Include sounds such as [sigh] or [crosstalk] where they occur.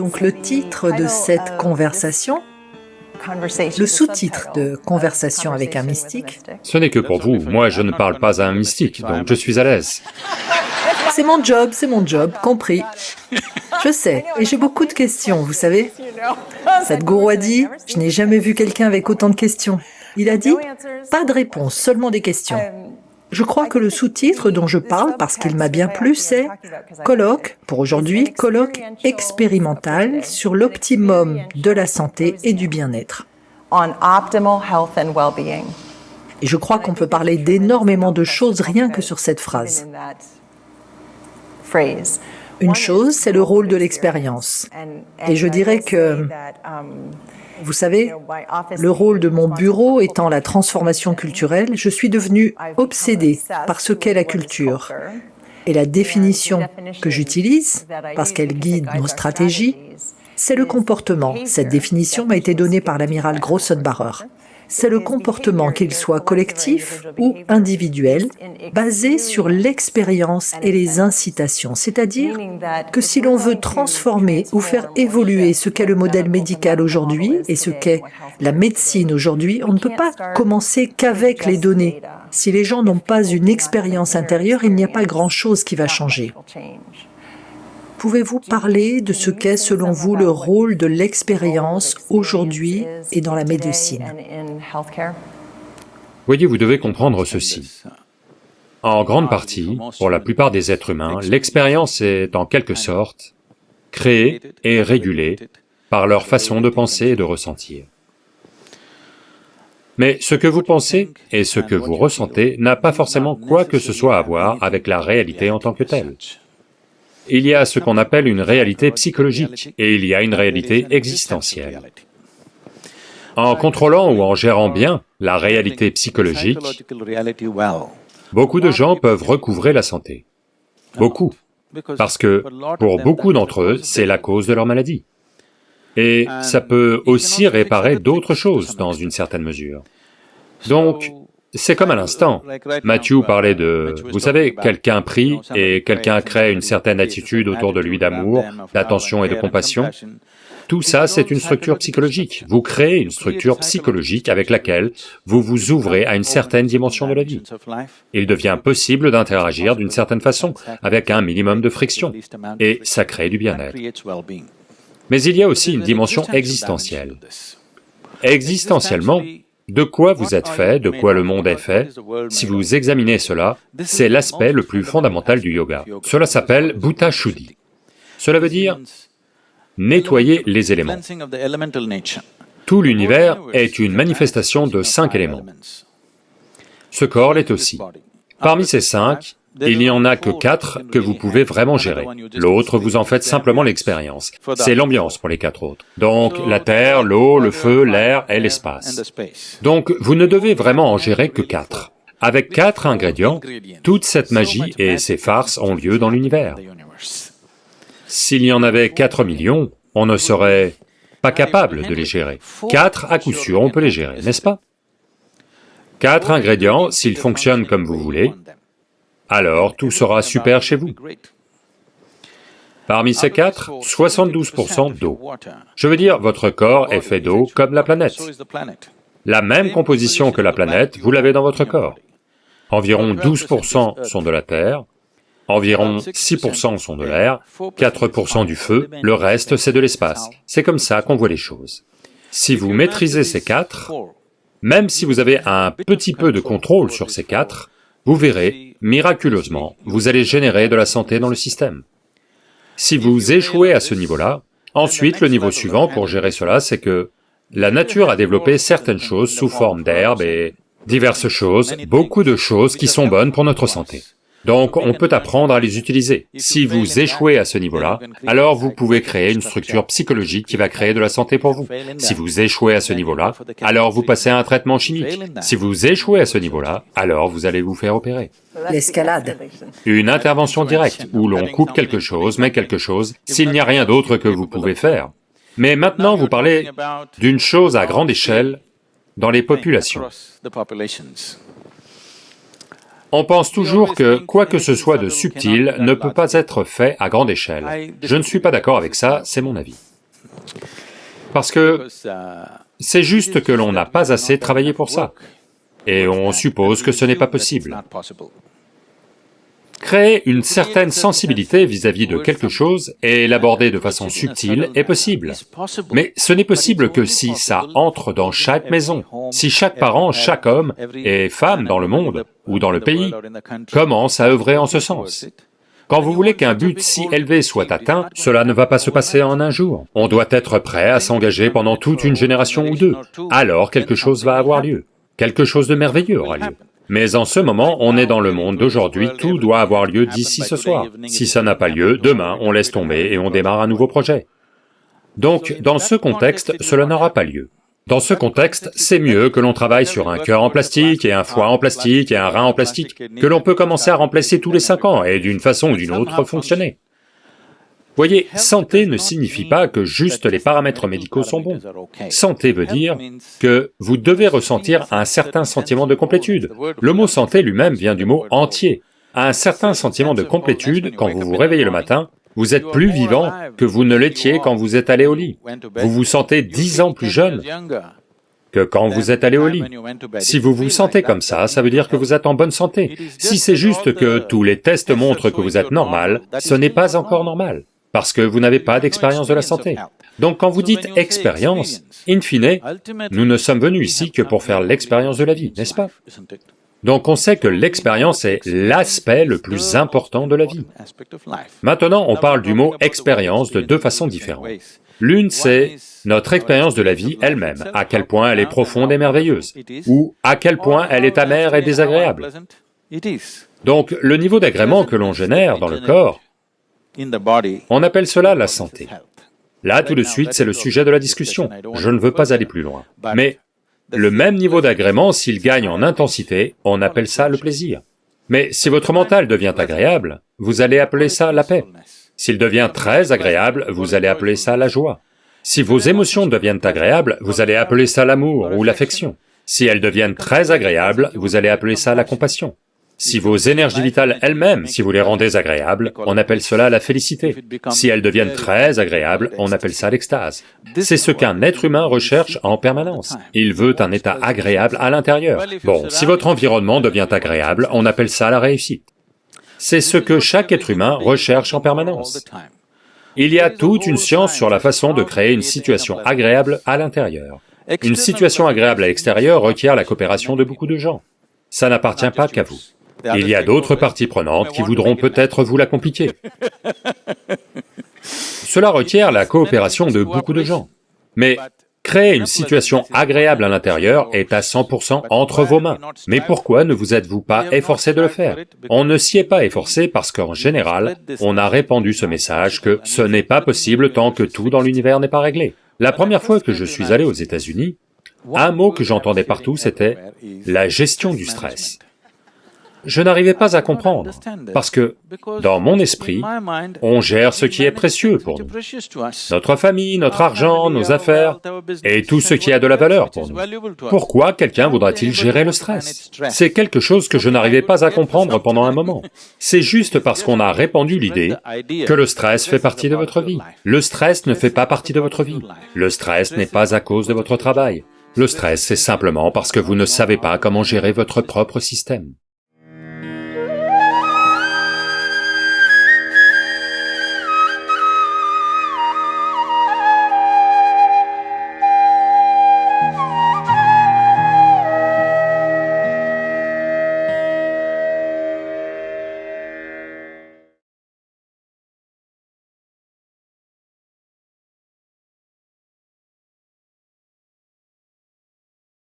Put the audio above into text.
Donc le titre de cette conversation, le sous-titre de Conversation avec un mystique, Ce n'est que pour vous, moi je ne parle pas à un mystique, donc je suis à l'aise. c'est mon job, c'est mon job, compris. Je sais, et j'ai beaucoup de questions, vous savez. Sadhguru a dit, je n'ai jamais vu quelqu'un avec autant de questions. Il a dit, pas de réponse, seulement des questions. Je crois que le sous-titre dont je parle, parce qu'il m'a bien plu, c'est colloque, pour aujourd'hui, colloque expérimental sur l'optimum de la santé et du bien-être. Et je crois qu'on peut parler d'énormément de choses rien que sur cette phrase. Une chose, c'est le rôle de l'expérience. Et je dirais que, vous savez, le rôle de mon bureau étant la transformation culturelle, je suis devenu obsédé par ce qu'est la culture. Et la définition que j'utilise, parce qu'elle guide nos stratégies, c'est le comportement. Cette définition m'a été donnée par l'amiral Grossenbacher. C'est le comportement, qu'il soit collectif ou individuel, basé sur l'expérience et les incitations. C'est-à-dire que si l'on veut transformer ou faire évoluer ce qu'est le modèle médical aujourd'hui et ce qu'est la médecine aujourd'hui, on ne peut pas commencer qu'avec les données. Si les gens n'ont pas une expérience intérieure, il n'y a pas grand-chose qui va changer. Pouvez-vous parler de ce qu'est selon vous le rôle de l'expérience aujourd'hui et dans la médecine? Voyez, vous devez comprendre ceci. En grande partie, pour la plupart des êtres humains, l'expérience est en quelque sorte créée et régulée par leur façon de penser et de ressentir. Mais ce que vous pensez et ce que vous ressentez n'a pas forcément quoi que ce soit à voir avec la réalité en tant que telle. Il y a ce qu'on appelle une réalité psychologique et il y a une réalité existentielle. En contrôlant ou en gérant bien la réalité psychologique, beaucoup de gens peuvent recouvrer la santé. Beaucoup. Parce que, pour beaucoup d'entre eux, c'est la cause de leur maladie. Et ça peut aussi réparer d'autres choses dans une certaine mesure. Donc, c'est comme à l'instant. Matthew parlait de, vous savez, quelqu'un prie et quelqu'un crée une certaine attitude autour de lui d'amour, d'attention et de compassion. Tout ça, c'est une structure psychologique. Vous créez une structure psychologique avec laquelle vous vous ouvrez à une certaine dimension de la vie. Il devient possible d'interagir d'une certaine façon, avec un minimum de friction, et ça crée du bien-être. Mais il y a aussi une dimension existentielle. Existentiellement, de quoi vous êtes fait, de quoi le monde est fait, si vous examinez cela, c'est l'aspect le plus fondamental du yoga. Cela s'appelle Bhuta Shuddhi. Cela veut dire nettoyer les éléments. Tout l'univers est une manifestation de cinq éléments. Ce corps l'est aussi. Parmi ces cinq, il n'y en a que quatre que vous pouvez vraiment gérer. L'autre, vous en faites simplement l'expérience. C'est l'ambiance pour les quatre autres. Donc, la terre, l'eau, le feu, l'air et l'espace. Donc, vous ne devez vraiment en gérer que quatre. Avec quatre ingrédients, toute cette magie et ces farces ont lieu dans l'univers. S'il y en avait 4 millions, on ne serait pas capable de les gérer. Quatre, à coup sûr, on peut les gérer, n'est-ce pas? Quatre ingrédients, s'ils fonctionnent comme vous voulez, alors tout sera super chez vous. Parmi ces quatre, 72% d'eau. Je veux dire, votre corps est fait d'eau comme la planète. La même composition que la planète, vous l'avez dans votre corps. Environ 12% sont de la terre, environ 6% sont de l'air, 4% du feu, le reste c'est de l'espace. C'est comme ça qu'on voit les choses. Si vous maîtrisez ces quatre, même si vous avez un petit peu de contrôle sur ces quatre, vous verrez, miraculeusement, vous allez générer de la santé dans le système. Si vous échouez à ce niveau-là, ensuite le niveau suivant pour gérer cela, c'est que la nature a développé certaines choses sous forme d'herbes et diverses choses, beaucoup de choses qui sont bonnes pour notre santé. Donc on peut apprendre à les utiliser. Si vous échouez à ce niveau-là, alors vous pouvez créer une structure psychologique qui va créer de la santé pour vous. Si vous échouez à ce niveau-là, alors vous passez à un traitement chimique. Si vous échouez à ce niveau-là, alors vous allez vous faire opérer. L'escalade. Une intervention directe, où l'on coupe quelque chose, met quelque chose, s'il n'y a rien d'autre que vous pouvez faire. Mais maintenant vous parlez d'une chose à grande échelle dans les populations. On pense toujours que quoi que ce soit de subtil ne peut pas être fait à grande échelle. Je ne suis pas d'accord avec ça, c'est mon avis. Parce que c'est juste que l'on n'a pas assez travaillé pour ça, et on suppose que ce n'est pas possible. Créer une certaine sensibilité vis-à-vis de quelque chose et l'aborder de façon subtile est possible. Mais ce n'est possible que si ça entre dans chaque maison, si chaque parent, chaque homme et femme dans le monde ou dans le pays commence à œuvrer en ce sens. Quand vous voulez qu'un but si élevé soit atteint, cela ne va pas se passer en un jour. On doit être prêt à s'engager pendant toute une génération ou deux, alors quelque chose va avoir lieu, quelque chose de merveilleux aura lieu. Mais en ce moment, on est dans le monde d'aujourd'hui, tout doit avoir lieu d'ici ce soir. Si ça n'a pas lieu, demain, on laisse tomber et on démarre un nouveau projet. Donc, dans ce contexte, cela n'aura pas lieu. Dans ce contexte, c'est mieux que l'on travaille sur un cœur en plastique et un foie en plastique et un rein en plastique, que l'on peut commencer à remplacer tous les cinq ans et d'une façon ou d'une autre fonctionner. Voyez, santé ne signifie pas que juste les paramètres médicaux sont bons. Santé veut dire que vous devez ressentir un certain sentiment de complétude. Le mot santé lui-même vient du mot entier. Un certain sentiment de complétude, quand vous vous réveillez le matin, vous êtes plus vivant que vous ne l'étiez quand vous êtes allé au lit. Vous vous sentez dix ans plus jeune que quand vous êtes allé au lit. Si vous vous sentez comme ça, ça veut dire que vous êtes en bonne santé. Si c'est juste que tous les tests montrent que vous êtes normal, ce n'est pas encore normal parce que vous n'avez pas d'expérience de la santé. Donc quand vous dites expérience, in fine, nous ne sommes venus ici que pour faire l'expérience de la vie, n'est-ce pas? donc on sait que l'expérience est l'aspect le plus important de la vie. Maintenant, on parle du mot expérience de deux façons différentes. L'une, c'est notre expérience de la vie elle-même, à quel point elle est profonde et merveilleuse, ou à quel point elle est amère et désagréable? Donc le niveau d'agrément que l'on génère dans le corps on appelle cela la santé. Là, tout de suite, c'est le sujet de la discussion. Je ne veux pas aller plus loin. Mais le même niveau d'agrément, s'il gagne en intensité, on appelle ça le plaisir. Mais si votre mental devient agréable, vous allez appeler ça la paix. S'il devient très agréable, vous allez appeler ça la joie. Si vos émotions deviennent agréables, vous allez appeler ça l'amour ou l'affection. Si elles deviennent très agréables, vous allez appeler ça la compassion. Si vos énergies vitales elles-mêmes, si vous les rendez agréables, on appelle cela la félicité. Si elles deviennent très agréables, on appelle ça l'extase. C'est ce qu'un être humain recherche en permanence. Il veut un état agréable à l'intérieur. Bon, si votre environnement devient agréable, on appelle ça la réussite. C'est ce que chaque être humain recherche en permanence. Il y a toute une science sur la façon de créer une situation agréable à l'intérieur. Une situation agréable à l'extérieur requiert la coopération de beaucoup de gens. Ça n'appartient pas qu'à vous. Il y a d'autres parties prenantes qui voudront peut-être vous la compliquer. [laughs] Cela requiert la coopération de beaucoup de gens. Mais créer une situation agréable à l'intérieur est à 100% entre vos mains. Mais pourquoi ne vous êtes-vous pas efforcé de le faire On ne s'y est pas efforcé parce qu'en général, on a répandu ce message que ce n'est pas possible tant que tout dans l'univers n'est pas réglé. La première fois que je suis allé aux États-Unis, un mot que j'entendais partout c'était la gestion du stress je n'arrivais pas à comprendre, parce que, dans mon esprit, on gère ce qui est précieux pour nous, notre famille, notre argent, nos affaires, et tout ce qui a de la valeur pour nous. Pourquoi quelqu'un voudrait-il gérer le stress? C'est quelque chose que je n'arrivais pas à comprendre pendant un moment. C'est juste parce qu'on a répandu l'idée que le stress fait partie de votre vie. Le stress ne fait pas partie de votre vie. Le stress n'est pas à cause de votre travail. Le stress, c'est simplement parce que vous ne savez pas comment gérer votre propre système.